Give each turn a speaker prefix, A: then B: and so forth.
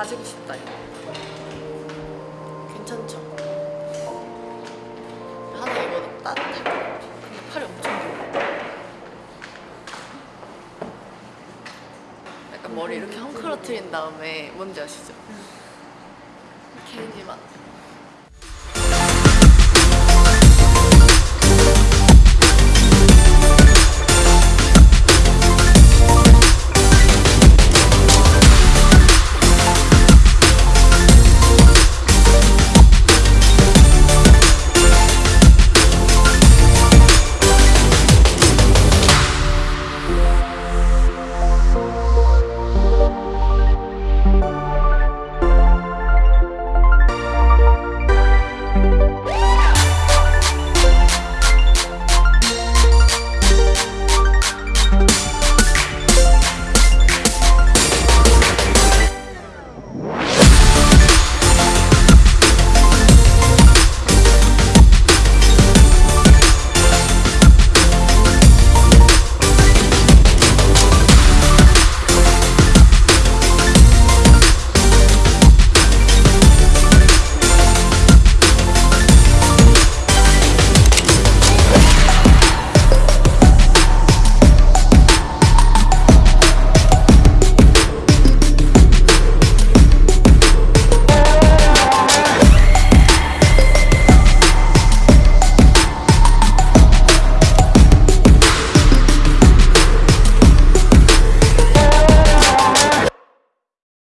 A: 가지고 싶다 이거. 괜찮죠? 하나 입어도 따뜻할 것 같아 근데 팔이 엄청 길어. 약간 머리 이렇게 음. 헝클어트린 다음에 뭔지 아시죠? 음. 개인지만.